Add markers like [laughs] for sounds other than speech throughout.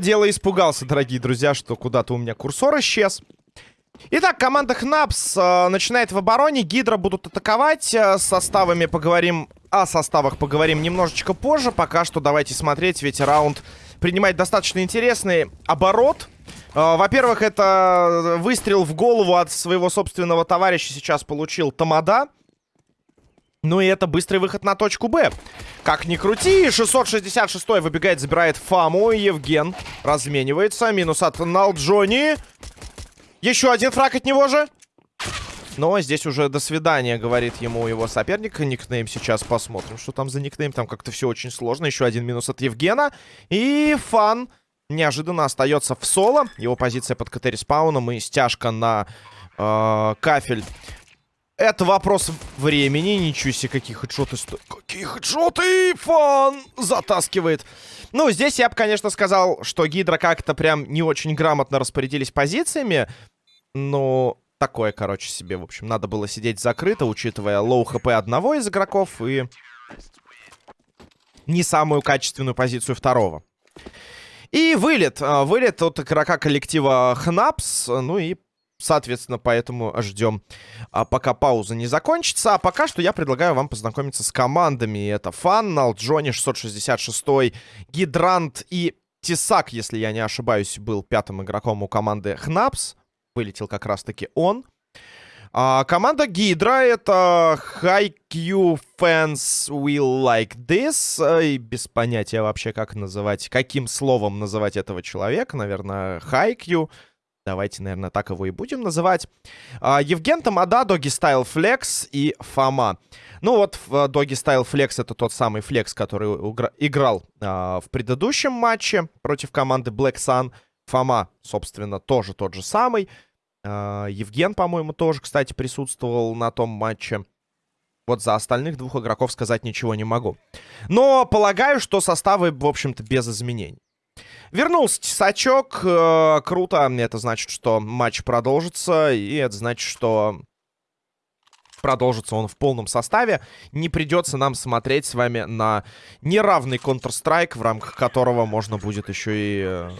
Дело испугался, дорогие друзья, что куда-то у меня курсор исчез. Итак, команда Хнапс э, начинает в обороне. Гидра будут атаковать. Э, с составами поговорим... О составах поговорим немножечко позже. Пока что давайте смотреть, ведь раунд принимает достаточно интересный оборот. Э, Во-первых, это выстрел в голову от своего собственного товарища сейчас получил Тамада. Ну и это быстрый выход на точку Б. Как ни крути, 666 выбегает, забирает Фаму. Евген разменивается. Минус от Налджони. Еще один фраг от него же. Но здесь уже до свидания, говорит ему его соперник. Никнейм сейчас посмотрим, что там за никнейм. Там как-то все очень сложно. Еще один минус от Евгена. И Фан неожиданно остается в соло. Его позиция под КТ респауном и стяжка на э, кафель это вопрос времени. Ничего себе, какие хедшоты сто... Какие хедшоты! Фан затаскивает. Ну, здесь я бы, конечно, сказал, что Гидра как-то прям не очень грамотно распорядились позициями. Но такое, короче, себе, в общем, надо было сидеть закрыто, учитывая low HP одного из игроков и не самую качественную позицию второго. И вылет. А, вылет от игрока коллектива Хнапс. Ну и Соответственно, поэтому ждем, а, пока пауза не закончится. А пока что я предлагаю вам познакомиться с командами. Это Фаннал, Джонни 666, Гидрант и Тесак, если я не ошибаюсь, был пятым игроком у команды Хнапс. Вылетел как раз-таки он. А, команда Гидра это High Q Fans Will Like This. И без понятия вообще, как называть, каким словом называть этого человека. Наверное, High Q. Давайте, наверное, так его и будем называть. А, Евген Тамада, Доги Стайл Флекс и Фома. Ну вот, Доги Стайл Флекс это тот самый Флекс, который играл а, в предыдущем матче против команды Black Sun. Фома, собственно, тоже тот же самый. А, Евген, по-моему, тоже, кстати, присутствовал на том матче. Вот за остальных двух игроков сказать ничего не могу. Но полагаю, что составы, в общем-то, без изменений. Вернулся тесачок. Э, круто. Это значит, что матч продолжится. И это значит, что продолжится он в полном составе. Не придется нам смотреть с вами на неравный Counter-Strike, в рамках которого можно будет еще и э,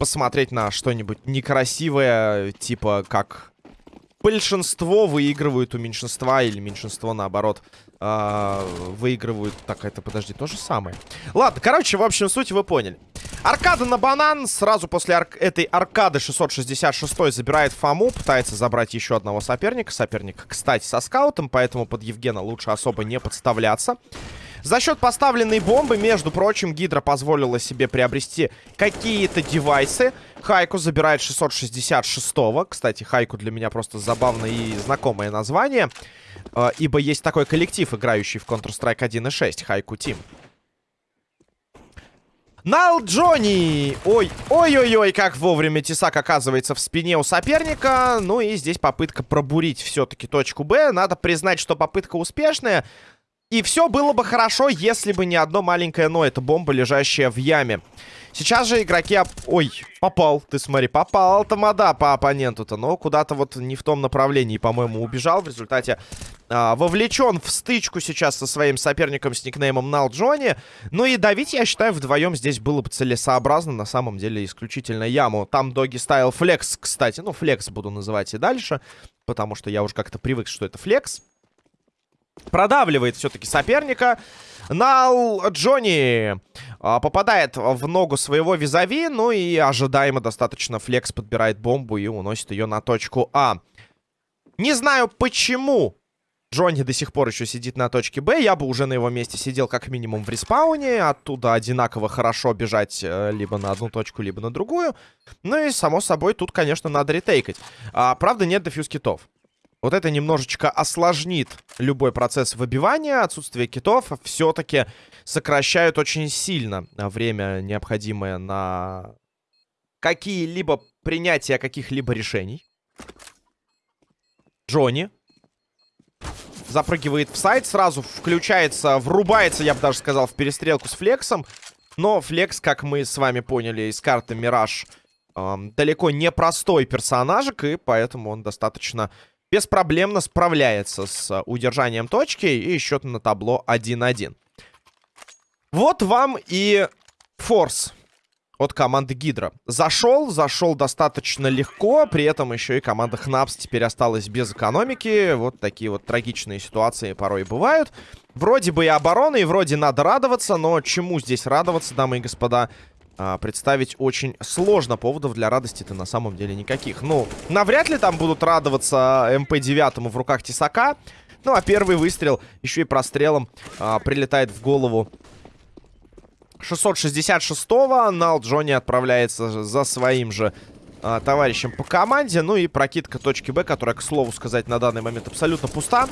посмотреть на что-нибудь некрасивое, типа как большинство выигрывают у меньшинства или меньшинство наоборот э, выигрывают. Так, это, подожди, то же самое. Ладно, короче, в общем, суть вы поняли. Аркада на банан. Сразу после ар этой аркады 666 забирает Фому. Пытается забрать еще одного соперника. Соперник, кстати, со скаутом, поэтому под Евгена лучше особо не подставляться. За счет поставленной бомбы, между прочим, Гидра позволила себе приобрести какие-то девайсы. Хайку забирает 666-го. Кстати, Хайку для меня просто забавное и знакомое название. Э, ибо есть такой коллектив, играющий в Counter-Strike 1.6, Хайку Тим. Нал Джонни! Ой, ой-ой-ой, как вовремя Тесак оказывается в спине у соперника. Ну и здесь попытка пробурить все-таки точку Б. Надо признать, что попытка успешная. И все было бы хорошо, если бы не одно маленькое но. Это бомба, лежащая в яме. Сейчас же игроки... Оп... Ой, попал. Ты смотри, попал Тамада по оппоненту-то. Но куда-то вот не в том направлении, по-моему, убежал. В результате а, вовлечен в стычку сейчас со своим соперником с никнеймом Нал Джонни. Ну и давить, я считаю, вдвоем здесь было бы целесообразно. На самом деле, исключительно яму. Там доги стайл флекс, кстати. Ну, флекс буду называть и дальше. Потому что я уже как-то привык, что это флекс. Продавливает все-таки соперника. Нал Джонни а, попадает в ногу своего визави. Ну и ожидаемо достаточно флекс подбирает бомбу и уносит ее на точку А. Не знаю почему Джонни до сих пор еще сидит на точке Б. Я бы уже на его месте сидел как минимум в респауне. Оттуда одинаково хорошо бежать э, либо на одну точку, либо на другую. Ну и, само собой, тут, конечно, надо ретейкать. А, правда, нет дефьюз китов. Вот это немножечко осложнит любой процесс выбивания. Отсутствие китов все-таки сокращают очень сильно время, необходимое на какие-либо принятия каких-либо решений. Джонни запрыгивает в сайт, сразу включается, врубается, я бы даже сказал, в перестрелку с Флексом. Но Флекс, как мы с вами поняли из карты Мираж, эм, далеко не простой персонажик, и поэтому он достаточно беспроблемно справляется с удержанием точки. И счет на табло 1-1. Вот вам и форс от команды Гидра. Зашел, зашел достаточно легко, при этом еще и команда Хнапс теперь осталась без экономики. Вот такие вот трагичные ситуации порой бывают. Вроде бы и оборона, и вроде надо радоваться, но чему здесь радоваться, дамы и господа, а, представить очень сложно. Поводов для радости-то на самом деле никаких. Ну, навряд ли там будут радоваться МП-9 в руках Тесака. Ну, а первый выстрел еще и прострелом а, прилетает в голову 666-го. Нал Джонни отправляется за своим же а, товарищем по команде. Ну и прокидка точки Б, которая, к слову сказать, на данный момент абсолютно пуста.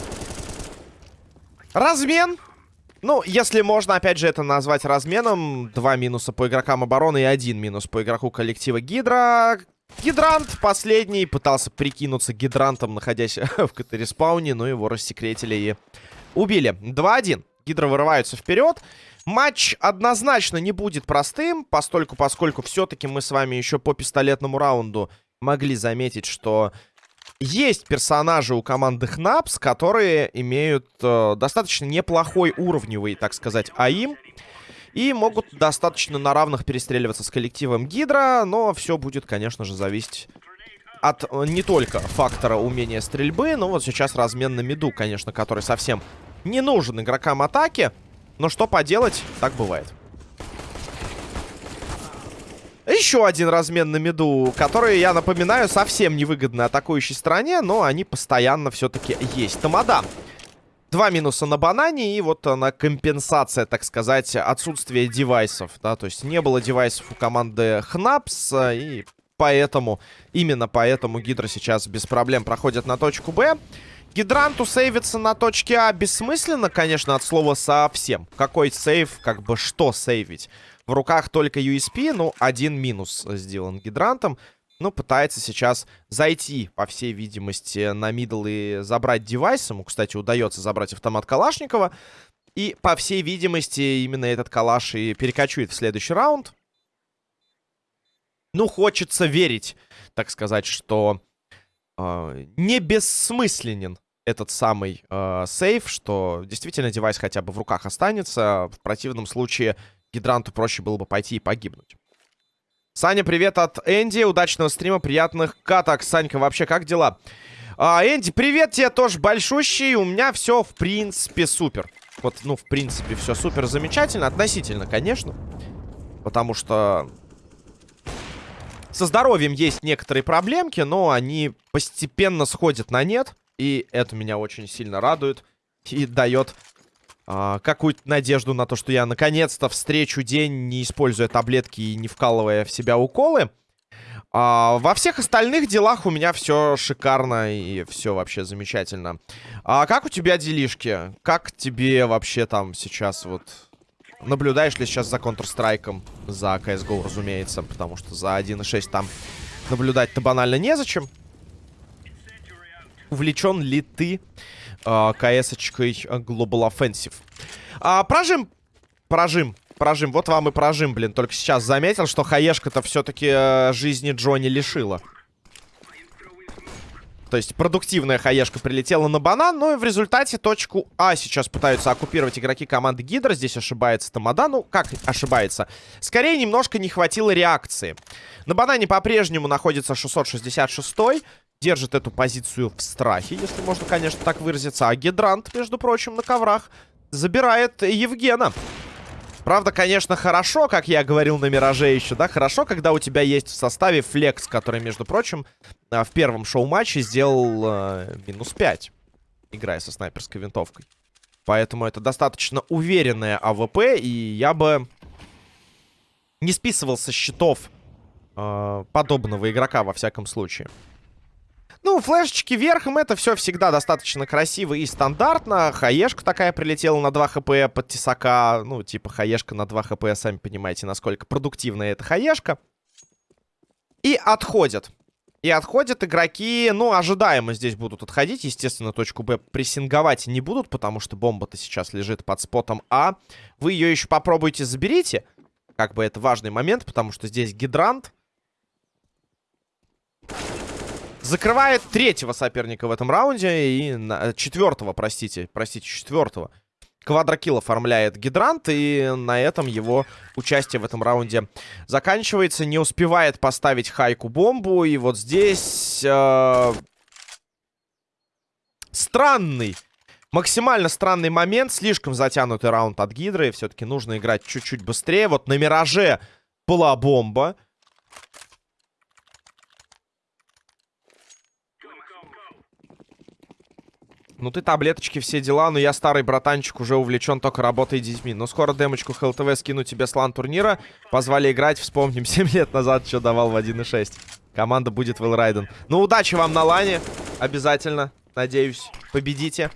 Размен. Ну, если можно, опять же, это назвать разменом. Два минуса по игрокам обороны и один минус по игроку коллектива Гидра. Гидрант последний пытался прикинуться гидрантом, находясь [laughs] в CT -респауне, но его рассекретили и убили. 2-1. Гидра вырываются вперед. Матч однозначно не будет простым, постольку, поскольку все-таки мы с вами еще по пистолетному раунду могли заметить, что есть персонажи у команды Хнапс, которые имеют э, достаточно неплохой уровневый, так сказать, АИМ. И могут достаточно на равных перестреливаться с коллективом Гидра, но все будет, конечно же, зависеть от э, не только фактора умения стрельбы, но вот сейчас размен на миду, конечно, который совсем не нужен игрокам атаки. Но что поделать, так бывает. Еще один размен на миду, который, я напоминаю, совсем невыгодно атакующей стороне, но они постоянно все-таки есть. Тамада. Два минуса на банане и вот на компенсация, так сказать, отсутствие девайсов, да, то есть не было девайсов у команды Хнапс, и поэтому, именно поэтому Гидра сейчас без проблем проходит на точку Б. Гидранту сейвиться на точке А бессмысленно, конечно, от слова совсем. Какой сейв, как бы что сейвить? В руках только USP, ну, один минус сделан гидрантом. Ну, пытается сейчас зайти, по всей видимости, на мидл и забрать девайс. Ему, кстати, удается забрать автомат Калашникова. И, по всей видимости, именно этот калаш и перекочует в следующий раунд. Ну, хочется верить, так сказать, что э, не бессмысленен этот самый э, сейф, что действительно девайс хотя бы в руках останется. В противном случае гидранту проще было бы пойти и погибнуть. Саня, привет от Энди. Удачного стрима, приятных каток. Санька, вообще как дела? А, Энди, привет тебе тоже большущий. У меня все, в принципе, супер. Вот, ну, в принципе, все супер замечательно. Относительно, конечно. Потому что со здоровьем есть некоторые проблемки, но они постепенно сходят на нет. И это меня очень сильно радует. И дает а, какую-то надежду на то, что я наконец-то встречу день, не используя таблетки и не вкалывая в себя уколы. А, во всех остальных делах у меня все шикарно и все вообще замечательно. А как у тебя делишки? Как тебе вообще там сейчас вот Наблюдаешь ли сейчас за Counter-Strike? За CSGO, разумеется. Потому что за 1.6 там наблюдать-то банально незачем. Увлечен ли ты э, КС-очкой Global Offensive? А, прожим. Прожим. Прожим. Вот вам и прожим, блин. Только сейчас заметил, что хаешка-то все-таки э, жизни Джонни лишила. То есть продуктивная хаешка прилетела на банан, но и в результате точку А сейчас пытаются оккупировать игроки команды Гидра. Здесь ошибается Тамада. Ну, как ошибается? Скорее, немножко не хватило реакции. На банане по-прежнему находится 666 -й. Держит эту позицию в страхе, если можно, конечно, так выразиться. А Гидрант, между прочим, на коврах забирает Евгена. Правда, конечно, хорошо, как я говорил на Мираже еще, да, хорошо, когда у тебя есть в составе Флекс, который, между прочим, а, в первом шоу-матче сделал э, минус 5, играя со снайперской винтовкой. Поэтому это достаточно уверенная AWP, и я бы не списывал со счетов э, подобного игрока, во всяком случае. Ну, флешечки верхом, это все всегда достаточно красиво и стандартно. Хаешка такая прилетела на 2 HP под тесака. Ну, типа хаешка на 2 HP, сами понимаете, насколько продуктивная эта хаешка. И отходят. И отходят игроки, ну, ожидаемо здесь будут отходить. Естественно, точку Б прессинговать не будут, потому что бомба-то сейчас лежит под спотом А. Вы ее еще попробуйте заберите. Как бы это важный момент, потому что здесь гидрант. Закрывает третьего соперника в этом раунде и на, четвертого, простите, простите, четвертого. Квадрокилл оформляет гидрант, и на этом его участие в этом раунде заканчивается. Не успевает поставить хайку бомбу, и вот здесь... Э, странный, максимально странный момент. Слишком затянутый раунд от гидры. Все-таки нужно играть чуть-чуть быстрее. Вот на Мираже была бомба. Ну ты таблеточки, все дела, но я старый братанчик, уже увлечен только работой детьми. Но скоро демочку ХЛТВ скину тебе с лан турнира. Позвали играть, вспомним, [laughs] 7 лет назад что давал в 1.6. Команда будет Вэлрайден. Ну удачи вам на лане, обязательно, надеюсь, победите.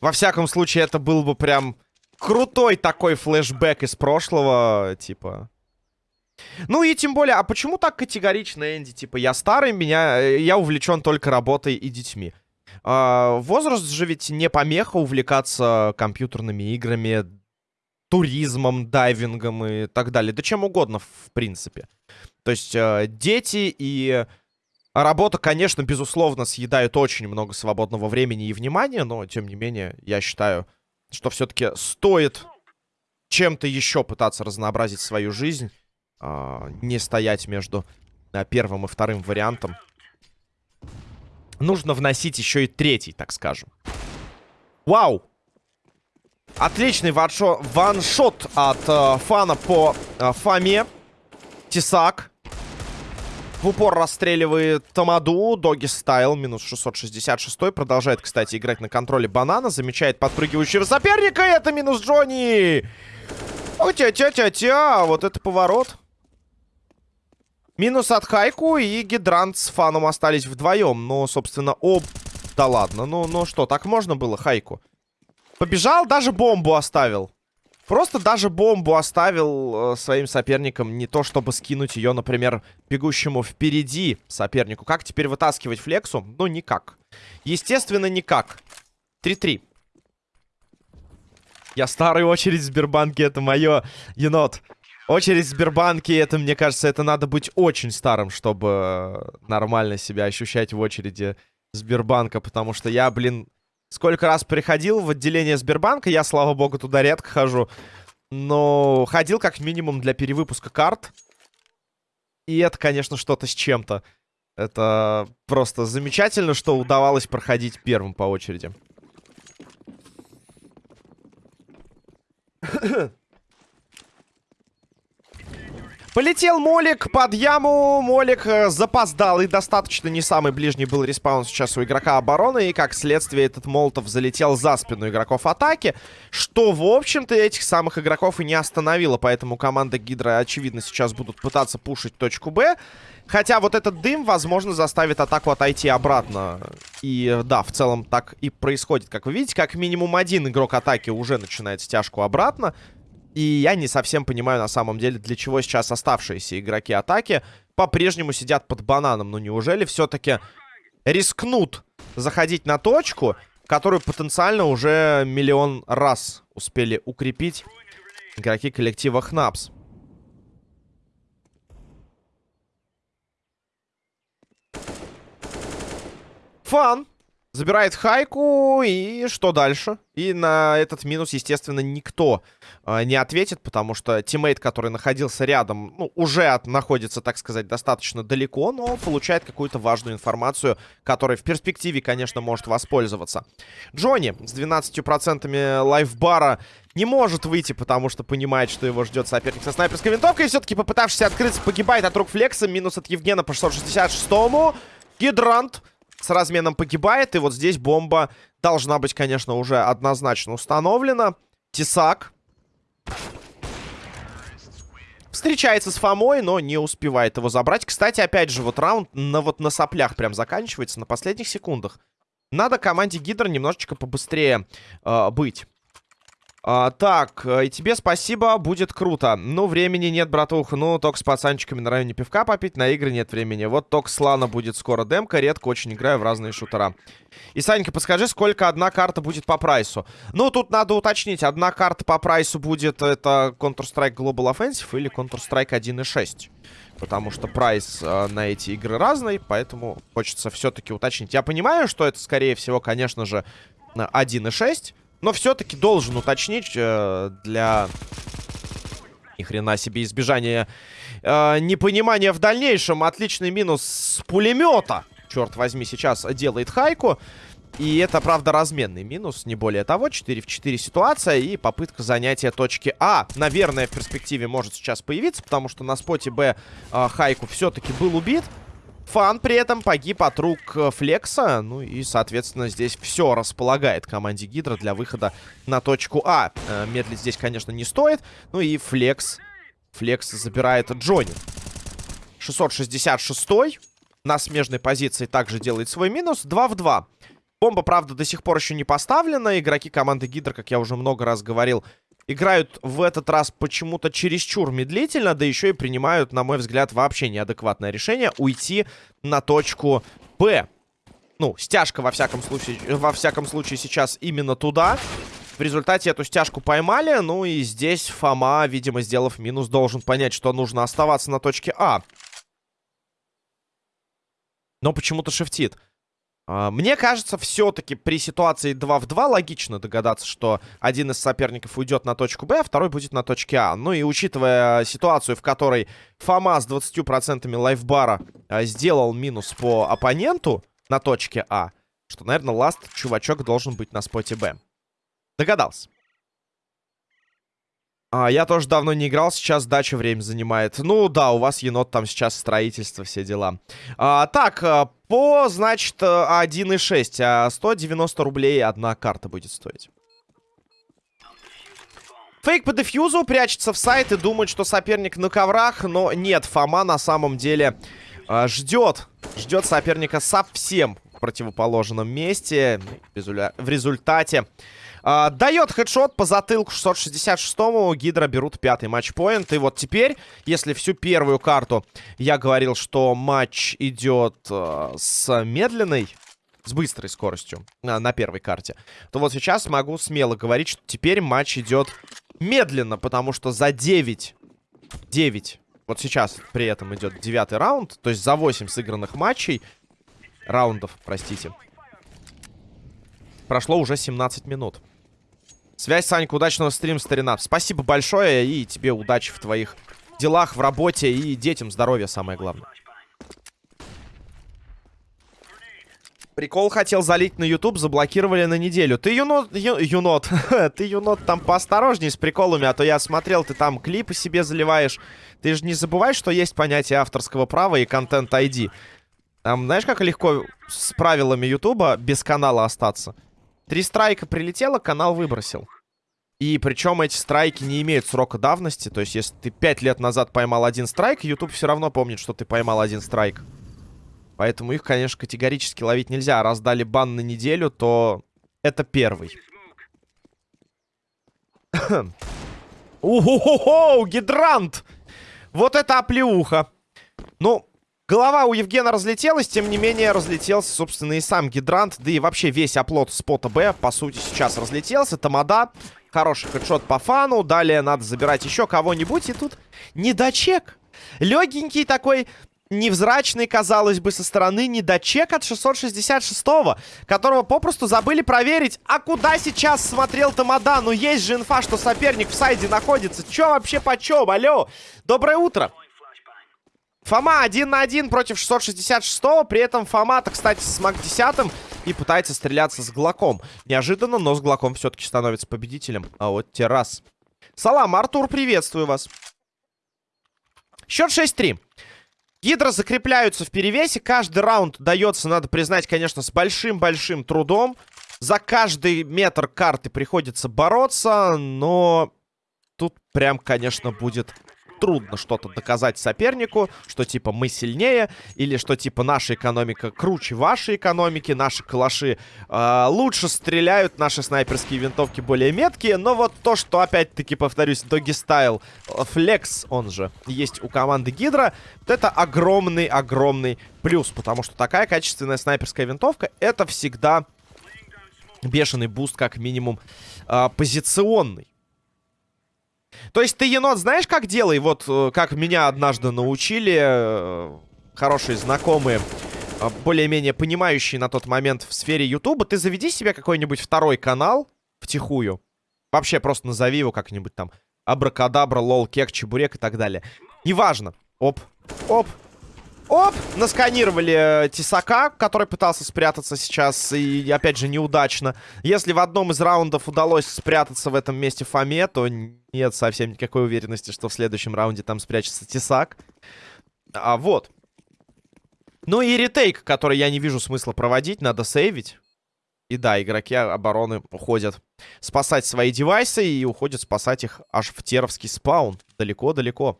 Во всяком случае, это был бы прям крутой такой флешбэк из прошлого, типа... Ну и тем более, а почему так категорично, Энди? Типа, я старый, меня, э, я увлечен только работой и детьми. А, возраст же ведь не помеха увлекаться компьютерными играми, туризмом, дайвингом и так далее. Да чем угодно, в принципе. То есть э, дети и работа, конечно, безусловно, съедают очень много свободного времени и внимания, но, тем не менее, я считаю, что все-таки стоит чем-то еще пытаться разнообразить свою жизнь не стоять между э, первым и вторым вариантом. Нужно вносить еще и третий, так скажем. Вау! Отличный ваншот от э, фана по э, Фоме. Тесак. В упор расстреливает Тамаду. Доги стайл. Минус 666. Продолжает, кстати, играть на контроле банана. Замечает подпрыгивающего соперника. Это минус Джонни. Тя-тя-тя-тя. Вот это поворот. Минус от Хайку и Гидрант с Фаном остались вдвоем. Ну, собственно, об... Да ладно, ну, ну что, так можно было Хайку? Побежал, даже бомбу оставил. Просто даже бомбу оставил э, своим соперникам. Не то, чтобы скинуть ее, например, бегущему впереди сопернику. Как теперь вытаскивать флексу? Ну, никак. Естественно, никак. 3-3. Я старый очередь в Сбербанке, это мое, енот. Очередь в Сбербанке, это, мне кажется, это надо быть очень старым, чтобы нормально себя ощущать в очереди Сбербанка, потому что я, блин, сколько раз приходил в отделение Сбербанка, я, слава богу, туда редко хожу, но ходил как минимум для перевыпуска карт, и это, конечно, что-то с чем-то. Это просто замечательно, что удавалось проходить первым по очереди. [coughs] Полетел Молик под яму. Молик э, запоздал и достаточно не самый ближний был респаун сейчас у игрока обороны. И как следствие этот Молотов залетел за спину игроков атаки. Что, в общем-то, этих самых игроков и не остановило. Поэтому команда Гидра, очевидно, сейчас будут пытаться пушить точку Б. Хотя вот этот дым, возможно, заставит атаку отойти обратно. И да, в целом так и происходит. Как вы видите, как минимум один игрок атаки уже начинает стяжку обратно. И я не совсем понимаю на самом деле, для чего сейчас оставшиеся игроки атаки по-прежнему сидят под бананом. Ну неужели все-таки рискнут заходить на точку, которую потенциально уже миллион раз успели укрепить игроки коллектива Хнапс? Фан Забирает хайку, и что дальше? И на этот минус, естественно, никто э, не ответит, потому что тиммейт, который находился рядом, ну, уже от, находится, так сказать, достаточно далеко, но получает какую-то важную информацию, которой в перспективе, конечно, может воспользоваться. Джонни с 12% лайфбара не может выйти, потому что понимает, что его ждет соперник со снайперской винтовкой, и все-таки, попытавшись открыться, погибает от рук Флекса, минус от Евгена по 666-му. Гидрант с разменом погибает. И вот здесь бомба должна быть, конечно, уже однозначно установлена. Тесак. Встречается с Фомой, но не успевает его забрать. Кстати, опять же, вот раунд на, вот на соплях прям заканчивается, на последних секундах. Надо команде Гидр немножечко побыстрее э, быть. А, так, э, и тебе спасибо, будет круто. Ну, времени нет, братух. Ну, только с пацанчиками на районе пивка попить, на игры нет времени. Вот только с будет скоро демка, редко очень играю в разные шутера. И, Санька, подскажи, сколько одна карта будет по прайсу? Ну, тут надо уточнить, одна карта по прайсу будет, это Counter-Strike Global Offensive или Counter-Strike 1.6. Потому что прайс э, на эти игры разный, поэтому хочется все-таки уточнить. Я понимаю, что это, скорее всего, конечно же, 1.6. Но все-таки должен уточнить э, для... Ни хрена себе избежания э, непонимания в дальнейшем. Отличный минус с пулемета. Черт возьми, сейчас делает хайку. И это, правда, разменный минус, не более того. 4 в 4 ситуация и попытка занятия точки А. Наверное, в перспективе может сейчас появиться, потому что на споте Б э, Хайку все-таки был убит. Фан при этом погиб от рук э, Флекса. Ну и, соответственно, здесь все располагает команде Гидра для выхода на точку А. Э, медлить здесь, конечно, не стоит. Ну и Флекс. Флекс забирает Джонни. 666 на смежной позиции также делает свой минус. 2 в 2. Бомба, правда, до сих пор еще не поставлена. Игроки команды Гидра, как я уже много раз говорил, играют в этот раз почему-то чересчур медлительно, да еще и принимают, на мой взгляд, вообще неадекватное решение уйти на точку Б. Ну, стяжка, во всяком случае, во всяком случае сейчас именно туда. В результате эту стяжку поймали, ну и здесь Фома, видимо, сделав минус, должен понять, что нужно оставаться на точке А. Но почему-то шифтит. А, мне кажется, все-таки при ситуации 2 в 2 логично догадаться, что один из соперников уйдет на точку Б, а второй будет на точке А. Ну и учитывая ситуацию, в которой Фома с 20% лайфбара а, сделал минус по оппоненту на точке А, что, наверное, ласт чувачок должен быть на споте Б. Догадался. А, я тоже давно не играл, сейчас дача время занимает. Ну да, у вас енот там сейчас строительство, все дела. А, так, а, по, значит, 1.6, а 190 рублей одна карта будет стоить. Фейк по дефьюзу прячется в сайт и думает, что соперник на коврах, но нет, Фома на самом деле э, ждет. Ждет соперника совсем в противоположном месте. В результате а, дает хедшот по затылку 666-му. Гидра берут пятый матчпоинт. И вот теперь, если всю первую карту я говорил, что матч идет а, с медленной, с быстрой скоростью а, на первой карте, то вот сейчас могу смело говорить, что теперь матч идет медленно, потому что за 9, 9, вот сейчас при этом идет девятый раунд, то есть за 8 сыгранных матчей, раундов, простите, прошло уже 17 минут. Связь, Санька, удачного стрима, старина. Спасибо большое и тебе удачи в твоих делах, в работе и детям здоровья, самое главное. Прикол хотел залить на YouTube, заблокировали на неделю. Ты юнот, ю, юнот, [laughs] ты юнот там поосторожней с приколами, а то я смотрел, ты там клипы себе заливаешь. Ты же не забывай, что есть понятие авторского права и контент ID. Там, знаешь, как легко с правилами Ютуба без канала остаться? Три страйка прилетело, канал выбросил. И причем эти страйки не имеют срока давности. То есть, если ты пять лет назад поймал один страйк, YouTube все равно помнит, что ты поймал один страйк. Поэтому их, конечно, категорически ловить нельзя. Раз дали бан на неделю, то это первый. Уху-ху-ху! Гидрант! Вот это оплеуха! Ну, Голова у Евгена разлетелась, тем не менее разлетелся, собственно, и сам гидрант, да и вообще весь оплот спота Б, по сути, сейчас разлетелся. Тамада, хороший хедшот по фану, далее надо забирать еще кого-нибудь, и тут недочек. Легенький такой невзрачный, казалось бы, со стороны недочек от 666-го, которого попросту забыли проверить. А куда сейчас смотрел Тамада? Ну, есть же инфа, что соперник в сайде находится. Че вообще почем? Алло, доброе утро. Фома один на один против 666-го. При этом Фома-то, кстати, с МАК-10 и пытается стреляться с Глоком. Неожиданно, но с Глоком все-таки становится победителем. А вот те раз. Салам, Артур, приветствую вас. Счет 6-3. Гидро закрепляются в перевесе. Каждый раунд дается, надо признать, конечно, с большим-большим трудом. За каждый метр карты приходится бороться, но тут прям, конечно, будет трудно что-то доказать сопернику, что типа мы сильнее, или что типа наша экономика круче вашей экономики, наши калаши э, лучше стреляют, наши снайперские винтовки более меткие, но вот то, что опять-таки, повторюсь, Doggy Style Flex, он же, есть у команды Гидра, вот это огромный-огромный плюс, потому что такая качественная снайперская винтовка, это всегда бешеный буст, как минимум, э, позиционный. То есть ты, енот, знаешь, как делай? Вот э, как меня однажды научили э, хорошие знакомые, э, более-менее понимающие на тот момент в сфере Ютуба. Ты заведи себе какой-нибудь второй канал втихую. Вообще просто назови его как-нибудь там. Абракадабра, лол, кек, чебурек и так далее. Неважно. Оп, оп, Оп! Насканировали э, Тесака, который пытался спрятаться сейчас. И, опять же, неудачно. Если в одном из раундов удалось спрятаться в этом месте Фоме, то нет совсем никакой уверенности, что в следующем раунде там спрячется Тесак. А вот. Ну и ретейк, который я не вижу смысла проводить, надо сейвить. И да, игроки обороны уходят спасать свои девайсы и уходят спасать их аж в теровский спаун. Далеко-далеко.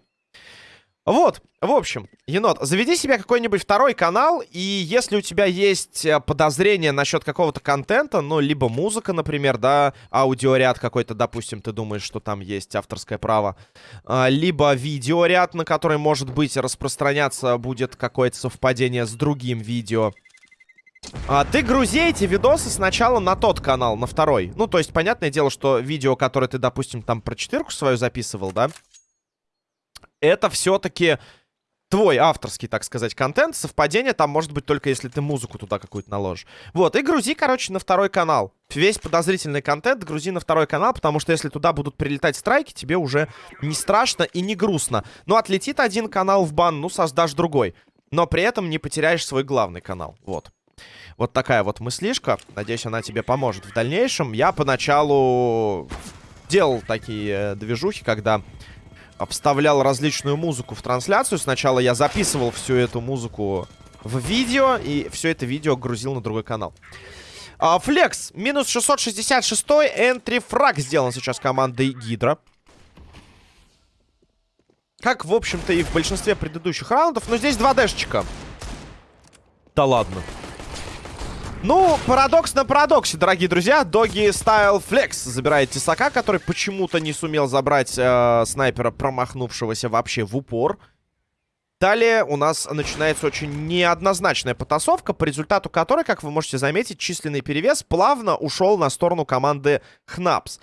Вот, в общем, енот, заведи себе какой-нибудь второй канал, и если у тебя есть э, подозрения насчет какого-то контента, ну, либо музыка, например, да, аудиоряд какой-то, допустим, ты думаешь, что там есть авторское право, а, либо видеоряд, на который, может быть, распространяться будет какое-то совпадение с другим видео, а, ты грузи эти видосы сначала на тот канал, на второй. Ну, то есть, понятное дело, что видео, которое ты, допустим, там про четверку свою записывал, да, это все-таки твой авторский, так сказать, контент. Совпадение там может быть только если ты музыку туда какую-то наложишь. Вот, и грузи, короче, на второй канал. Весь подозрительный контент грузи на второй канал, потому что если туда будут прилетать страйки, тебе уже не страшно и не грустно. Ну, отлетит один канал в бан, ну, создашь другой. Но при этом не потеряешь свой главный канал. Вот. Вот такая вот мыслишка. Надеюсь, она тебе поможет в дальнейшем. Я поначалу делал такие э, движухи, когда вставлял различную музыку в трансляцию. Сначала я записывал всю эту музыку в видео, и все это видео грузил на другой канал. Флекс, минус 666, энтри фраг сделан сейчас командой Гидра. Как, в общем-то, и в большинстве предыдущих раундов, но здесь два дэшечка. Да ладно. Ну, парадокс на парадоксе, дорогие друзья. Доги Style Flex забирает Тесака, который почему-то не сумел забрать э, снайпера, промахнувшегося вообще в упор. Далее у нас начинается очень неоднозначная потасовка, по результату которой, как вы можете заметить, численный перевес плавно ушел на сторону команды Хнапс.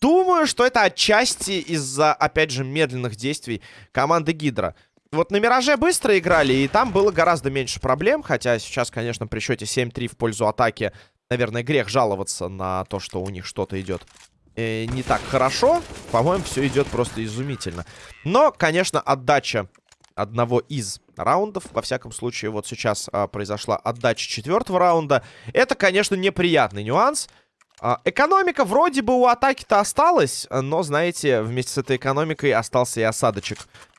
Думаю, что это отчасти из-за, опять же, медленных действий команды Гидра. Вот на Мираже быстро играли, и там было гораздо меньше проблем. Хотя сейчас, конечно, при счете 7-3 в пользу атаки, наверное, грех жаловаться на то, что у них что-то идет э, не так хорошо. По-моему, все идет просто изумительно. Но, конечно, отдача одного из раундов. Во всяком случае, вот сейчас а, произошла отдача четвертого раунда. Это, конечно, неприятный нюанс. А, экономика вроде бы у атаки-то осталась, но, знаете, вместе с этой экономикой остался и осадочек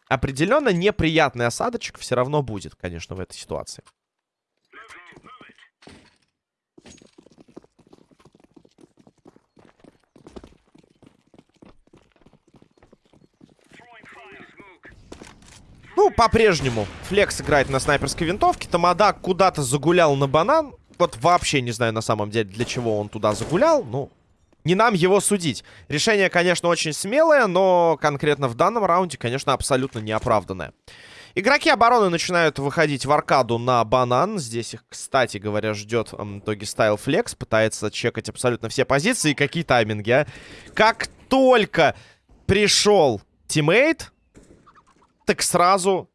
определенно неприятный осадочек все равно будет, конечно, в этой ситуации. Ну, по-прежнему. Флекс играет на снайперской винтовке. Тамада куда-то загулял на банан. Вот вообще не знаю на самом деле, для чего он туда загулял. Ну, не нам его судить. Решение, конечно, очень смелое, но конкретно в данном раунде, конечно, абсолютно неоправданное. Игроки обороны начинают выходить в аркаду на банан. Здесь их, кстати говоря, ждет Doggy Style Flex. Пытается чекать абсолютно все позиции. И какие тайминги, а? Как только пришел тиммейт, так сразу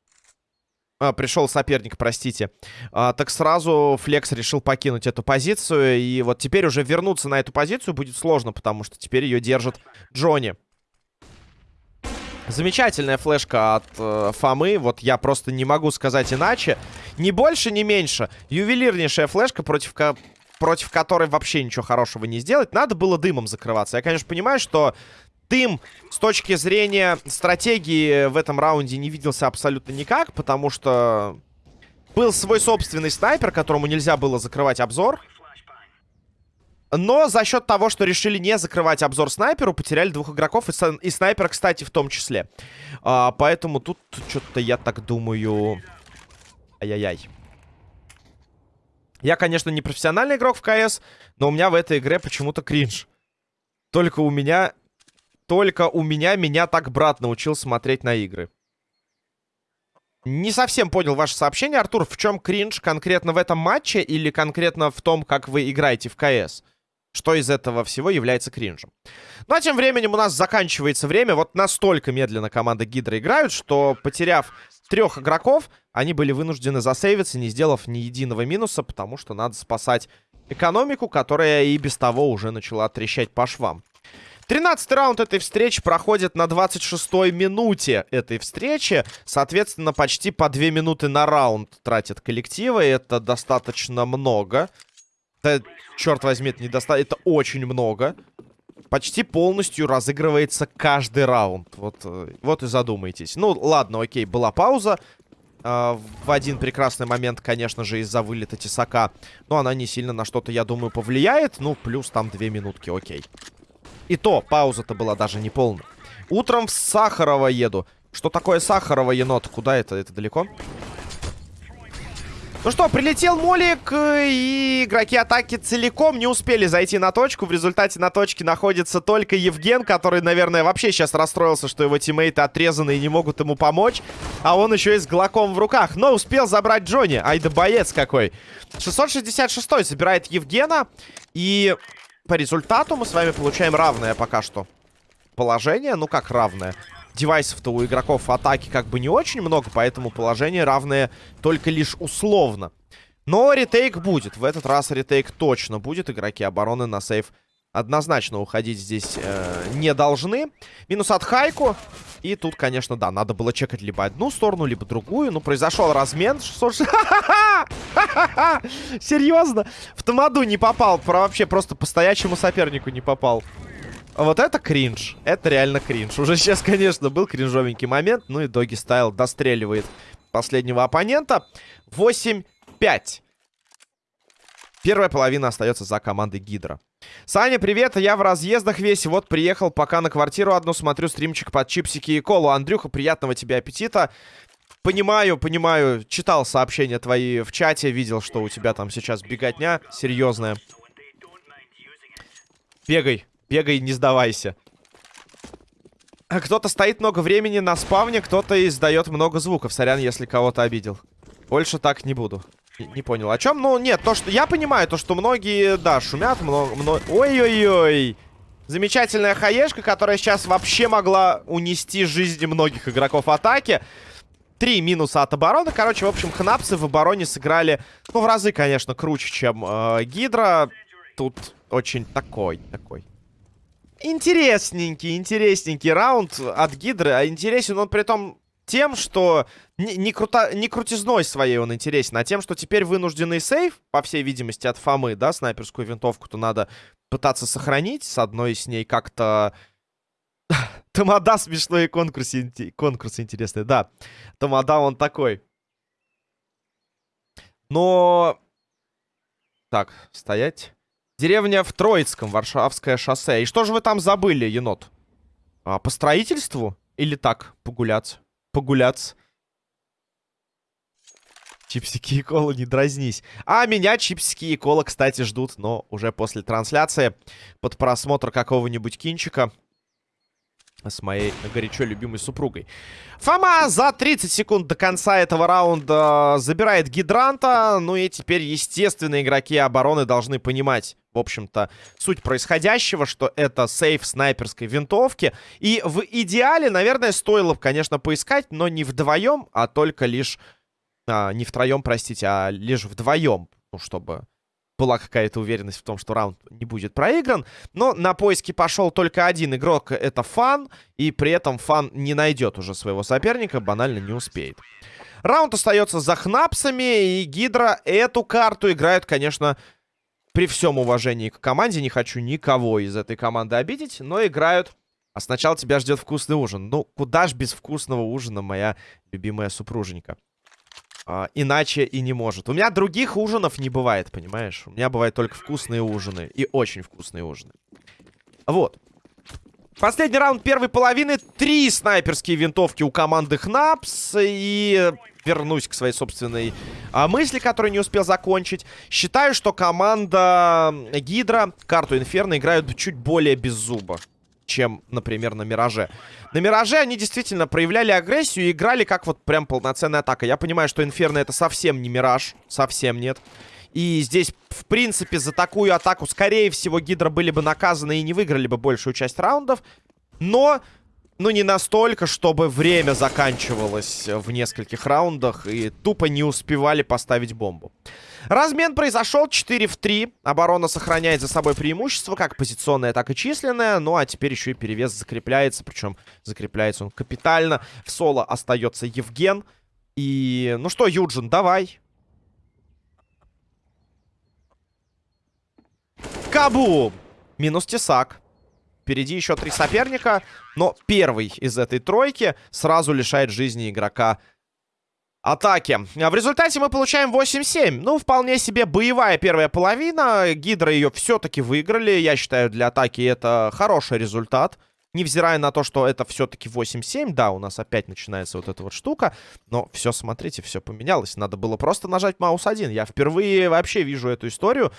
а, пришел соперник, простите. А, так сразу Flex решил покинуть эту позицию. И вот теперь уже вернуться на эту позицию будет сложно, потому что теперь ее держит Джонни. Замечательная флешка от э, Фомы. Вот я просто не могу сказать иначе. Ни больше, ни меньше. Ювелирнейшая флешка, против, ко против которой вообще ничего хорошего не сделать. Надо было дымом закрываться. Я, конечно, понимаю, что Дым с точки зрения стратегии в этом раунде не виделся абсолютно никак, потому что был свой собственный снайпер, которому нельзя было закрывать обзор. Но за счет того, что решили не закрывать обзор снайперу, потеряли двух игроков. И, и снайпер, кстати, в том числе. А, поэтому тут что-то, я так думаю... Ай-яй-яй. Я, конечно, не профессиональный игрок в КС, но у меня в этой игре почему-то кринж. Только у меня... Только у меня меня так брат научил смотреть на игры. Не совсем понял ваше сообщение, Артур. В чем кринж конкретно в этом матче или конкретно в том, как вы играете в КС? Что из этого всего является кринжем? Ну а тем временем у нас заканчивается время. Вот настолько медленно команда Гидра играют, что потеряв трех игроков, они были вынуждены засейвиться, не сделав ни единого минуса, потому что надо спасать экономику, которая и без того уже начала трещать по швам. 13 раунд этой встречи проходит на 26-й минуте этой встречи. Соответственно, почти по 2 минуты на раунд тратят коллективы. Это достаточно много. Это, черт возьми, это недостаточно. Это очень много. Почти полностью разыгрывается каждый раунд. Вот, э, вот и задумайтесь. Ну, ладно, окей, была пауза. Uh, в один прекрасный момент, конечно же, из-за вылета Тесака. Но она не сильно на что-то, я думаю, повлияет. Ну, плюс там две минутки, окей. И то, пауза-то была даже не полная. Утром в Сахарова еду. Что такое Сахарова, енот? Куда это? Это далеко? Ну что, прилетел молик, и игроки атаки целиком не успели зайти на точку. В результате на точке находится только Евген, который, наверное, вообще сейчас расстроился, что его тиммейты отрезаны и не могут ему помочь. А он еще и с глоком в руках. Но успел забрать Джонни. Ай да боец какой. 666 забирает Евгена. И по результату мы с вами получаем равное пока что положение. Ну как равное? девайсов-то у игроков атаки как бы не очень много, поэтому положение равное только лишь условно. Но ретейк будет. В этот раз ретейк точно будет. Игроки обороны на сейф однозначно уходить здесь э, не должны. Минус от Хайку. И тут, конечно, да, надо было чекать либо одну сторону, либо другую. Ну, произошел размен. 600... [laughs] Серьезно? В Тамаду не попал. Про вообще просто по стоячему сопернику не попал. Вот это кринж. Это реально кринж. Уже сейчас, конечно, был кринжовенький момент. Ну и Доги Стайл достреливает последнего оппонента. 8-5. Первая половина остается за командой Гидра. Саня, привет, я в разъездах весь, вот приехал пока на квартиру одну, смотрю стримчик под чипсики и колу. Андрюха, приятного тебе аппетита. Понимаю, понимаю, читал сообщения твои в чате, видел, что у тебя там сейчас беготня серьезная. Бегай, Бегай, не сдавайся. Кто-то стоит много времени на спавне, кто-то издает много звуков. Сорян, если кого-то обидел. Больше так не буду. Не, понял, о чем? Ну, нет, то, что... Я понимаю, то, что многие, да, шумят, много... много... Ой-ой-ой! Замечательная хаешка, которая сейчас вообще могла унести жизни многих игроков атаки. Три минуса от обороны. Короче, в общем, хнапсы в обороне сыграли, ну, в разы, конечно, круче, чем э, Гидра. Тут очень такой, такой интересненький, интересненький раунд от Гидры. А интересен он при том тем, что не, не, круто, не крутизной своей он интересен, а тем, что теперь вынужденный сейф, по всей видимости, от Фомы, да, снайперскую винтовку-то надо пытаться сохранить. С одной с ней как-то... [laughs] Тамада смешной конкурс, конкурс интересный, да. Тамада он такой. Но... Так, стоять. Деревня в Троицком, Варшавское шоссе. И что же вы там забыли, енот? А, по строительству? Или так, погуляться? Погуляться. Чипсики и кола, не дразнись. А меня чипсики и кола, кстати, ждут, но уже после трансляции. Под просмотр какого-нибудь кинчика с моей горячо любимой супругой. Фома за 30 секунд до конца этого раунда забирает гидранта. Ну и теперь, естественно, игроки обороны должны понимать, в общем-то, суть происходящего, что это сейф снайперской винтовки. И в идеале, наверное, стоило, конечно, поискать, но не вдвоем, а только лишь... А, не втроем, простите, а лишь вдвоем. Ну, чтобы была какая-то уверенность в том, что раунд не будет проигран. Но на поиски пошел только один игрок, это Фан. И при этом Фан не найдет уже своего соперника, банально не успеет. Раунд остается за Хнапсами, и Гидра эту карту играют, конечно, при всем уважении к команде. Не хочу никого из этой команды обидеть, но играют... А сначала тебя ждет вкусный ужин. Ну, куда ж без вкусного ужина, моя любимая супруженька. А, иначе и не может. У меня других ужинов не бывает, понимаешь? У меня бывают только вкусные ужины. И очень вкусные ужины. Вот. Последний раунд первой половины. Три снайперские винтовки у команды Хнапс. И вернусь к своей собственной а, мысли, которую не успел закончить. Считаю, что команда Гидра карту Инферно играют чуть более без зуба чем, например, на Мираже. На Мираже они действительно проявляли агрессию и играли как вот прям полноценная атака. Я понимаю, что Инферно это совсем не Мираж. Совсем нет. И здесь, в принципе, за такую атаку, скорее всего, Гидра были бы наказаны и не выиграли бы большую часть раундов. Но, ну, не настолько, чтобы время заканчивалось в нескольких раундах и тупо не успевали поставить бомбу. Размен произошел 4 в 3. Оборона сохраняет за собой преимущество, как позиционное, так и численное. Ну, а теперь еще и перевес закрепляется. Причем закрепляется он капитально. В соло остается Евген. И, ну что, Юджин, давай. Кабу! Минус Тесак. Впереди еще три соперника. Но первый из этой тройки сразу лишает жизни игрока атаки. А в результате мы получаем 8-7. Ну, вполне себе боевая первая половина. Гидра ее все-таки выиграли. Я считаю, для атаки это хороший результат. Невзирая на то, что это все-таки 8-7. Да, у нас опять начинается вот эта вот штука. Но все, смотрите, все поменялось. Надо было просто нажать маус 1. Я впервые вообще вижу эту историю.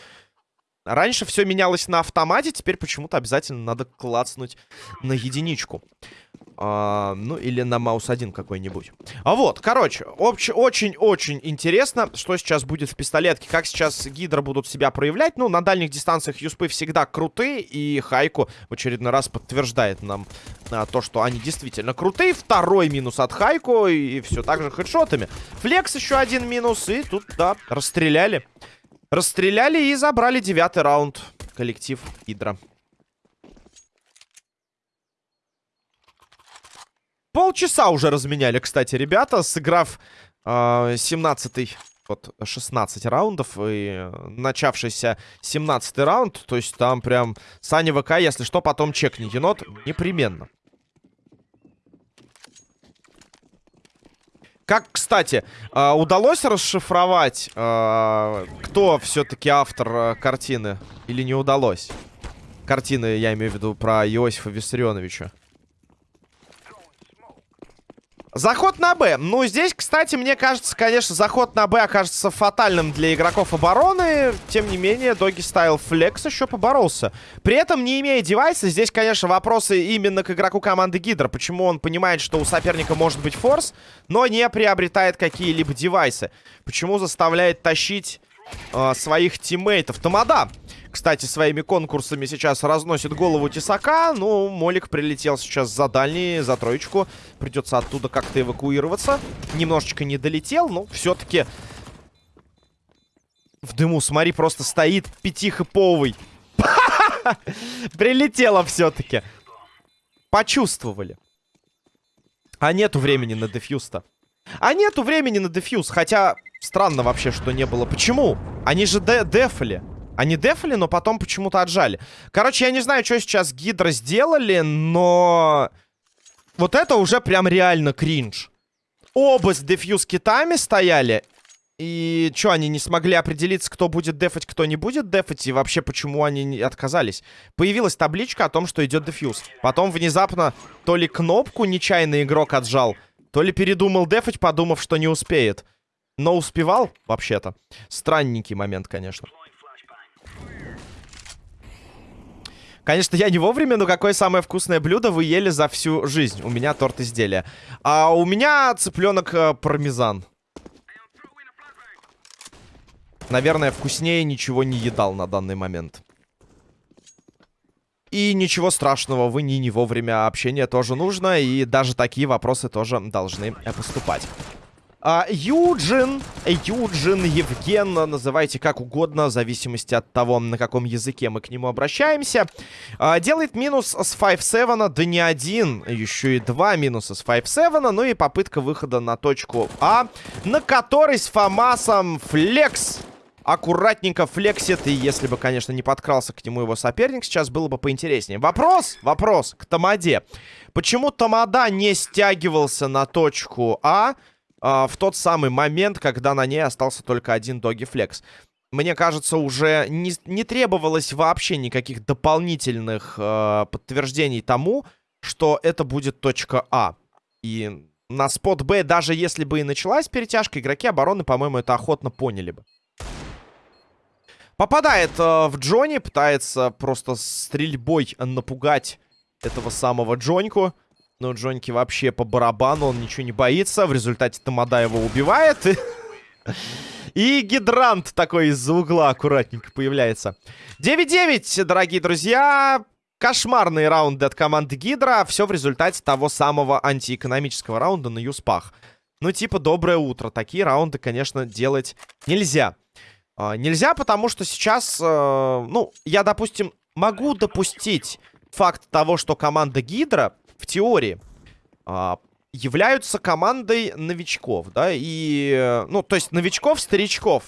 Раньше все менялось на автомате, теперь почему-то обязательно надо клацнуть на единичку. А, ну, или на маус 1 какой-нибудь. А вот, короче, очень-очень интересно, что сейчас будет в пистолетке. Как сейчас Гидра будут себя проявлять. Ну, на дальних дистанциях юспы всегда крутые. И Хайку в очередной раз подтверждает нам а, то, что они действительно крутые. Второй минус от Хайку. И все так же хедшотами. Флекс еще один минус. И тут, да, расстреляли. Расстреляли и забрали девятый раунд. Коллектив Гидра. Полчаса уже разменяли, кстати, ребята, сыграв э, 17-й, вот, 16 раундов и начавшийся 17 раунд. То есть там прям Саня ВК, если что, потом чекни енот непременно. Как, кстати, э, удалось расшифровать, э, кто все-таки автор картины? Или не удалось? Картины, я имею в виду, про Иосифа Виссарионовича. Заход на Б. Ну, здесь, кстати, мне кажется, конечно, заход на Б окажется фатальным для игроков обороны. Тем не менее, Доги Стайл Флекс еще поборолся. При этом, не имея девайса, здесь, конечно, вопросы именно к игроку команды Гидра. Почему он понимает, что у соперника может быть форс, но не приобретает какие-либо девайсы? Почему заставляет тащить э, своих тиммейтов? Тамада! Кстати, своими конкурсами сейчас разносит голову Тесака. Ну, Молик прилетел сейчас за дальний, за троечку. Придется оттуда как-то эвакуироваться. Немножечко не долетел, но все-таки... В дыму, смотри, просто стоит пятихиповый. [laughs] Прилетело все-таки. Почувствовали. А нету времени на дефьюз-то. А нету времени на дефьюз. Хотя, странно вообще, что не было. Почему? Они же де дефали. Они дефали, но потом почему-то отжали. Короче, я не знаю, что сейчас Гидро сделали, но... Вот это уже прям реально кринж. Оба с дефьюз китами стояли. И что, они не смогли определиться, кто будет дефать, кто не будет дефать? И вообще, почему они отказались? Появилась табличка о том, что идет дефьюз. Потом внезапно то ли кнопку нечаянно игрок отжал, то ли передумал дефать, подумав, что не успеет. Но успевал, вообще-то. Странненький момент, конечно. Конечно, я не вовремя, но какое самое вкусное блюдо вы ели за всю жизнь? У меня торт изделия. А у меня цыпленок э, пармезан. Наверное, вкуснее ничего не едал на данный момент. И ничего страшного, вы не, не вовремя общение тоже нужно, и даже такие вопросы тоже должны э, поступать. А, Юджин, Юджин, Евген, называйте как угодно, в зависимости от того, на каком языке мы к нему обращаемся. А, делает минус с 5-7, да не один, еще и два минуса с 5-7, ну и попытка выхода на точку А, на которой с Фамасом флекс аккуратненько флексит. И если бы, конечно, не подкрался к нему его соперник, сейчас было бы поинтереснее. Вопрос, вопрос к Тамаде. Почему Тамада не стягивался на точку А? А, в тот самый момент, когда на ней остался только один доги флекс. Мне кажется, уже не, не требовалось вообще никаких дополнительных э, подтверждений тому, что это будет точка А. И на спот Б, даже если бы и началась перетяжка, игроки обороны, по-моему, это охотно поняли бы. Попадает э, в Джонни, пытается просто стрельбой напугать этого самого Джоньку. Но Джоньки вообще по барабану, он ничего не боится. В результате Тамада его убивает. И гидрант такой из-за угла аккуратненько появляется. 9-9, дорогие друзья. Кошмарные раунды от команды Гидра. Все в результате того самого антиэкономического раунда на Юспах. Ну, типа, доброе утро. Такие раунды, конечно, делать нельзя. А, нельзя, потому что сейчас, э, ну, я, допустим, могу допустить факт того, что команда Гидра в теории э, являются командой новичков, да, и, ну, то есть новичков-старичков.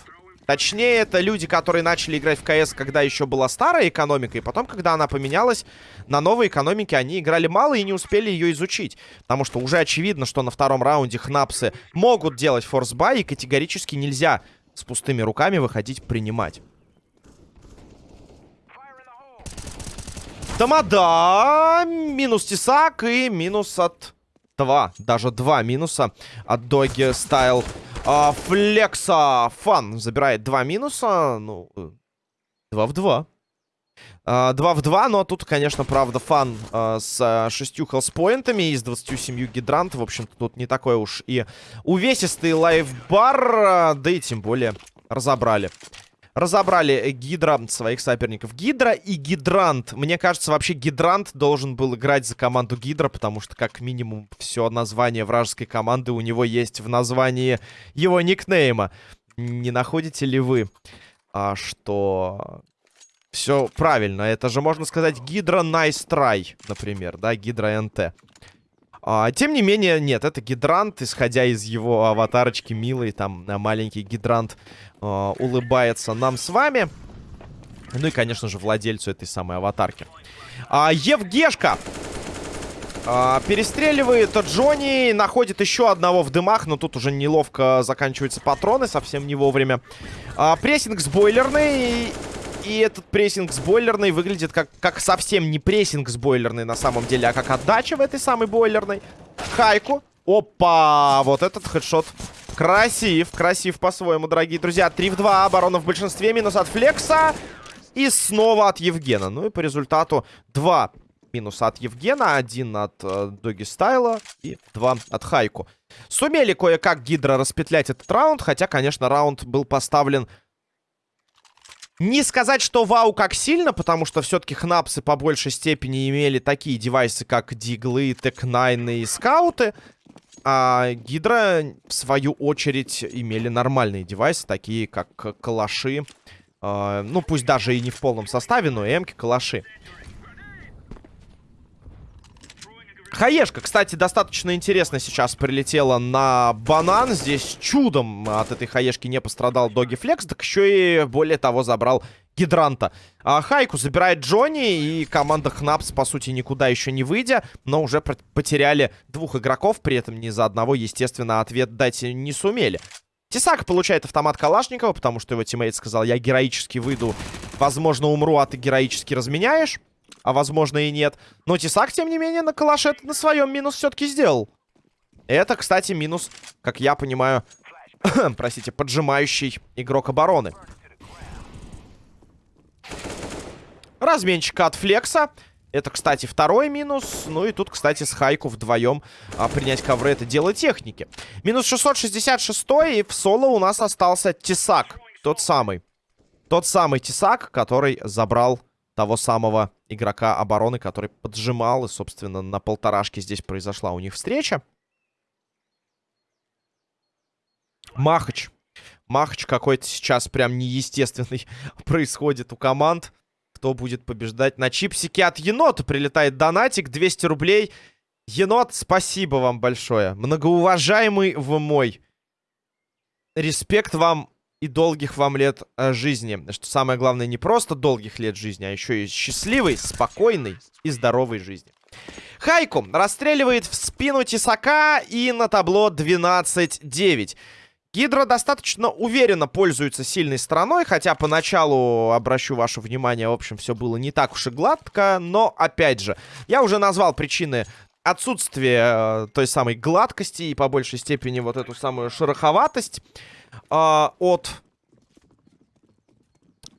Точнее, это люди, которые начали играть в КС, когда еще была старая экономика, и потом, когда она поменялась на новой экономике, они играли мало и не успели ее изучить. Потому что уже очевидно, что на втором раунде хнапсы могут делать форсбай, и категорически нельзя с пустыми руками выходить принимать. Тамада! Минус Тесак и минус от два, даже два минуса от Доги Стайл. А, Флекса Фан забирает два минуса. Ну, два в два. А, 2 в 2, но тут, конечно, правда, фан а, с шестью хелспоинтами и с 27 гидрант. В общем-то, тут не такой уж и увесистый лайфбар, а, да и тем более разобрали разобрали Гидра, своих соперников. Гидра и Гидрант. Мне кажется, вообще Гидрант должен был играть за команду Гидра, потому что, как минимум, все название вражеской команды у него есть в названии его никнейма. Не находите ли вы, а, что все правильно? Это же, можно сказать, Гидра Nice Try, например, да, Гидра НТ. А, тем не менее, нет, это гидрант, исходя из его аватарочки милый, там маленький гидрант а, улыбается нам с вами. Ну и, конечно же, владельцу этой самой аватарки. А, Евгешка а, перестреливает Джонни, находит еще одного в дымах, но тут уже неловко заканчиваются патроны, совсем не вовремя. Прессинг с бойлерной, и этот прессинг с бойлерной выглядит как, как совсем не прессинг с бойлерной на самом деле, а как отдача в этой самой бойлерной. Хайку. Опа! Вот этот хедшот красив. Красив по-своему, дорогие друзья. 3 в 2. Оборона в большинстве. Минус от Флекса. И снова от Евгена. Ну и по результату 2 минуса от Евгена, один от э, Доги Стайла и два от Хайку. Сумели кое-как Гидра распетлять этот раунд, хотя, конечно, раунд был поставлен не сказать, что вау как сильно, потому что все-таки хнапсы по большей степени имели такие девайсы, как диглы, тек-9 и скауты. А Гидра, в свою очередь, имели нормальные девайсы, такие как калаши. Э, ну, пусть даже и не в полном составе, но эмки, калаши. Хаешка, кстати, достаточно интересно сейчас прилетела на банан. Здесь чудом от этой хаешки не пострадал Доги Флекс, так еще и, более того, забрал Гидранта. А Хайку забирает Джонни, и команда Хнапс, по сути, никуда еще не выйдя, но уже потеряли двух игроков, при этом ни за одного, естественно, ответ дать не сумели. Тесак получает автомат Калашникова, потому что его тиммейт сказал, я героически выйду, возможно, умру, а ты героически разменяешь а возможно и нет. Но Тесак, тем не менее, на калаше на своем минус все-таки сделал. Это, кстати, минус, как я понимаю, [coughs] простите, поджимающий игрок обороны. Разменчик от Флекса. Это, кстати, второй минус. Ну и тут, кстати, с Хайку вдвоем а, принять ковры это дело техники. Минус 666 и в соло у нас остался Тесак. Тот самый. Тот самый Тесак, который забрал того самого игрока обороны, который поджимал. И, собственно, на полторашке здесь произошла у них встреча. Махач. Махач какой-то сейчас прям неестественный [laughs] происходит у команд. Кто будет побеждать? На чипсике от енота прилетает донатик. 200 рублей. Енот, спасибо вам большое. Многоуважаемый вы мой. Респект вам и долгих вам лет э, жизни. Что самое главное, не просто долгих лет жизни, а еще и счастливой, спокойной и здоровой жизни. Хайку расстреливает в спину Тесака и на табло 12-9. Гидро достаточно уверенно пользуется сильной стороной, хотя поначалу, обращу ваше внимание, в общем, все было не так уж и гладко, но, опять же, я уже назвал причины отсутствия э, той самой гладкости и, по большей степени, вот эту самую шероховатость э, от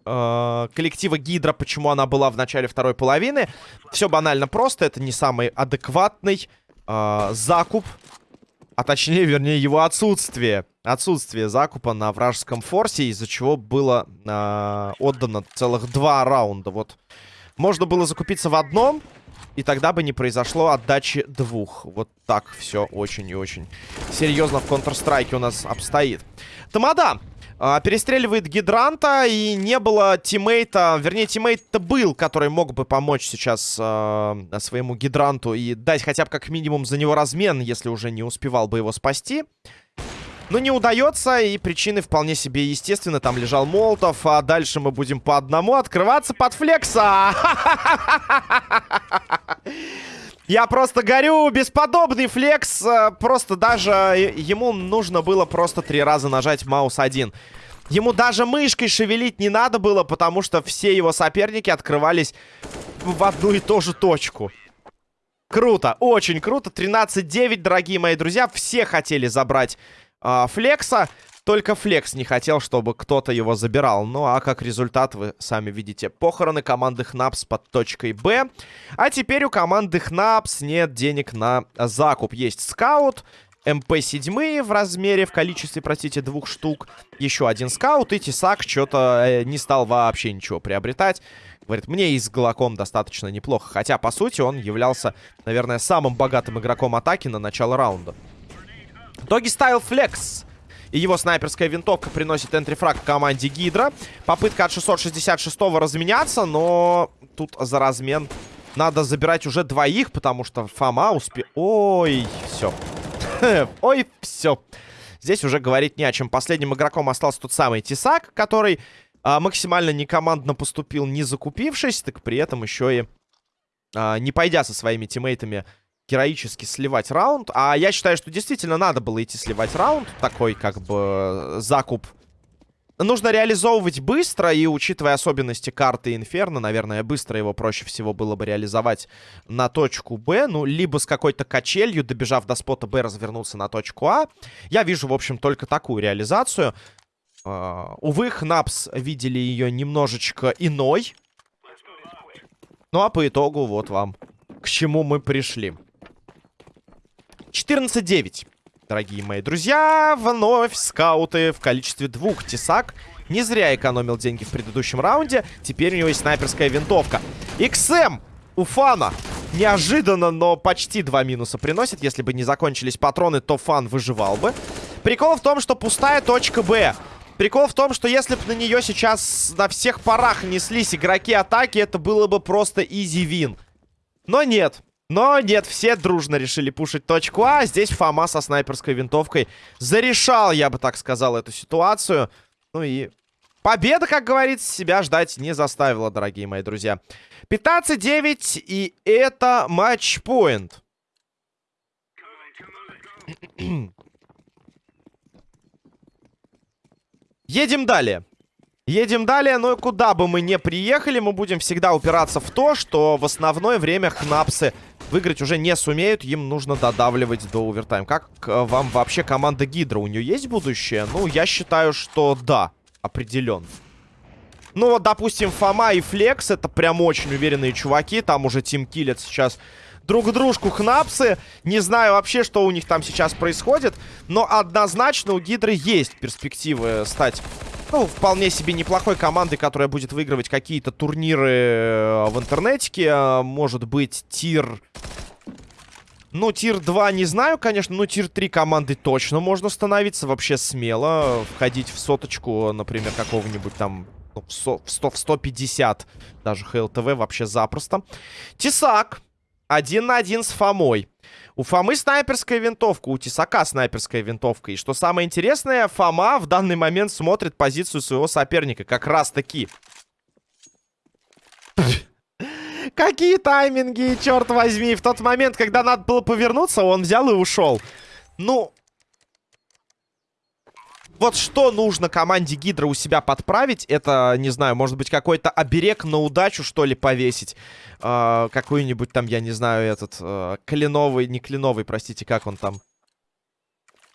э, коллектива Гидра, почему она была в начале второй половины. Все банально просто, это не самый адекватный э, закуп, а точнее, вернее, его отсутствие. Отсутствие закупа на вражеском форсе, из-за чего было э, отдано целых два раунда. Вот можно было закупиться в одном, и тогда бы не произошло отдачи двух. Вот так все очень и очень серьезно в Counter-Strike у нас обстоит. Тамада а, перестреливает гидранта, и не было тиммейта, вернее, тиммейт-то был, который мог бы помочь сейчас а, своему гидранту и дать хотя бы как минимум за него размен, если уже не успевал бы его спасти. Но не удается, и причины вполне себе естественны. Там лежал Молотов, а дальше мы будем по одному открываться под флекса. [laughs] Я просто горю, бесподобный флекс. Э, просто даже ему нужно было просто три раза нажать маус один. Ему даже мышкой шевелить не надо было, потому что все его соперники открывались в одну и ту же точку. Круто, очень круто. 13-9, дорогие мои друзья. Все хотели забрать э, флекса. Только Флекс не хотел, чтобы кто-то его забирал. Ну, а как результат, вы сами видите. Похороны команды Хнапс под точкой Б. А теперь у команды Хнапс нет денег на закуп. Есть скаут, MP-7 в размере, в количестве, простите, двух штук. Еще один скаут, и Тесак что-то э, не стал вообще ничего приобретать. Говорит, мне и с Галаком достаточно неплохо. Хотя, по сути, он являлся, наверное, самым богатым игроком атаки на начало раунда. Doggy Style Flex и его снайперская винтовка приносит entry frag команде Гидра. Попытка от 666-го разменяться, но тут за размен надо забирать уже двоих, потому что Фома успе... Ой, все. [laughs] Ой, все. Здесь уже говорить не о чем. Последним игроком остался тот самый Тесак, который а, максимально некомандно поступил, не закупившись, так при этом еще и а, не пойдя со своими тиммейтами героически сливать раунд. А я считаю, что действительно надо было идти сливать раунд. Такой, как бы, закуп. Нужно реализовывать быстро, и учитывая особенности карты Инферно, наверное, быстро его проще всего было бы реализовать на точку Б. Ну, либо с какой-то качелью, добежав до спота Б, развернуться на точку А. Я вижу, в общем, только такую реализацию. Uh, увы, Хнапс видели ее немножечко иной. Ну, а по итогу вот вам к чему мы пришли. 14-9. Дорогие мои друзья, вновь скауты в количестве двух тесак. Не зря экономил деньги в предыдущем раунде. Теперь у него есть снайперская винтовка. XM у Фана. Неожиданно, но почти два минуса приносит. Если бы не закончились патроны, то Фан выживал бы. Прикол в том, что пустая точка Б. Прикол в том, что если бы на нее сейчас на всех парах неслись игроки атаки, это было бы просто изи вин. Но нет. Но нет, все дружно решили пушить точку А. Здесь Фома со снайперской винтовкой зарешал, я бы так сказал, эту ситуацию. Ну и победа, как говорится, себя ждать не заставила, дорогие мои друзья. 15-9, и это матчпоинт. [clears throat] Едем далее. Едем далее, но куда бы мы не приехали, мы будем всегда упираться в то, что в основное время хнапсы выиграть уже не сумеют. Им нужно додавливать до овертайм. Как э, вам вообще команда Гидра? У нее есть будущее? Ну, я считаю, что да, определенно. Ну, вот, допустим, Фома и Флекс, это прям очень уверенные чуваки. Там уже Тим киллят сейчас друг дружку хнапсы. Не знаю вообще, что у них там сейчас происходит. Но однозначно у Гидры есть перспективы стать ну, вполне себе неплохой командой, которая будет выигрывать какие-то турниры э, в интернетике. А, может быть, тир... Ну, тир 2 не знаю, конечно, но тир 3 команды точно можно становиться вообще смело. Входить в соточку, например, какого-нибудь там ну, в, 100, в 100, в 150 даже ХЛТВ вообще запросто. Тесак. Один на один с Фомой. У Фомы снайперская винтовка, у Тесака снайперская винтовка. И что самое интересное, Фома в данный момент смотрит позицию своего соперника. Как раз таки. [laughs] Какие тайминги, черт возьми. В тот момент, когда надо было повернуться, он взял и ушел. Ну... Вот что нужно команде Гидра у себя подправить, это, не знаю, может быть, какой-то оберег на удачу, что ли, повесить. Э, Какой-нибудь там, я не знаю, этот, э, кленовый, не кленовый, простите, как он там.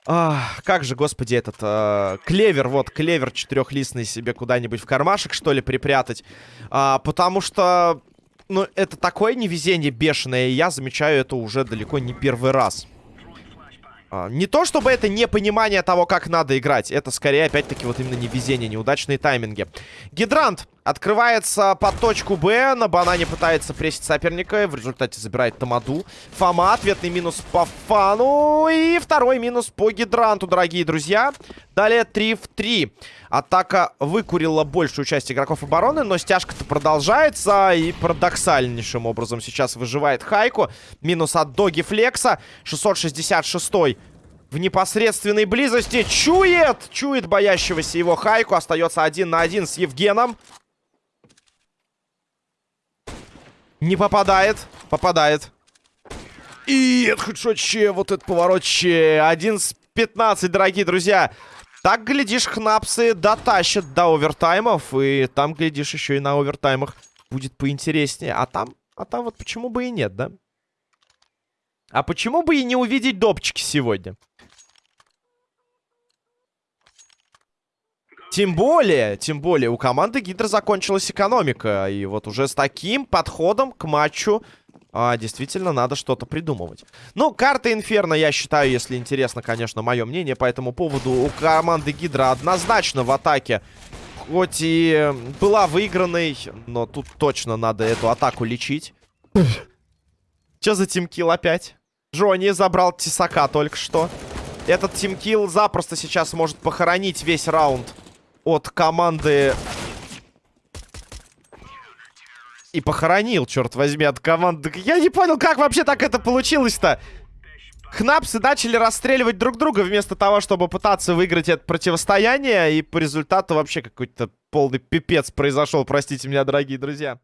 Ах, как же, господи, этот э, клевер, вот, клевер четырехлистный себе куда-нибудь в кармашек, что ли, припрятать. А, потому что, ну, это такое невезение бешеное, и я замечаю это уже далеко не первый раз. А, не то, чтобы это непонимание того, как надо играть. Это скорее, опять-таки, вот именно невезение, неудачные тайминги. Гидрант открывается под точку Б. На банане пытается прессить соперника. В результате забирает Тамаду. Фома, ответный минус по Фану. И второй минус по Гидранту, дорогие друзья. Далее 3 в 3. Атака выкурила большую часть игроков обороны, но стяжка-то продолжается. И парадоксальнейшим образом сейчас выживает Хайку. Минус от Доги Флекса. 666 в непосредственной близости. Чует! Чует боящегося его Хайку. Остается один на один с Евгеном. Не попадает. Попадает. И хедшотче, вот этот поворотче. Один с 15, дорогие друзья. Так, глядишь, хнапсы дотащат до овертаймов. И там, глядишь, еще и на овертаймах будет поинтереснее. А там, а там вот почему бы и нет, да? А почему бы и не увидеть допчики сегодня? Тем более, тем более, у команды Гидра закончилась экономика. И вот уже с таким подходом к матчу а, действительно надо что-то придумывать. Ну, карта Инферно, я считаю, если интересно, конечно, мое мнение по этому поводу, у команды Гидра однозначно в атаке хоть и была выигранной, но тут точно надо эту атаку лечить. Че за тимкил опять? Джонни забрал Тесака только что. Этот тимкил запросто сейчас может похоронить весь раунд от команды... И похоронил, черт возьми, от команды... Я не понял, как вообще так это получилось-то? Хнапсы начали расстреливать друг друга вместо того, чтобы пытаться выиграть это противостояние. И по результату вообще какой-то полный пипец произошел, простите меня, дорогие друзья.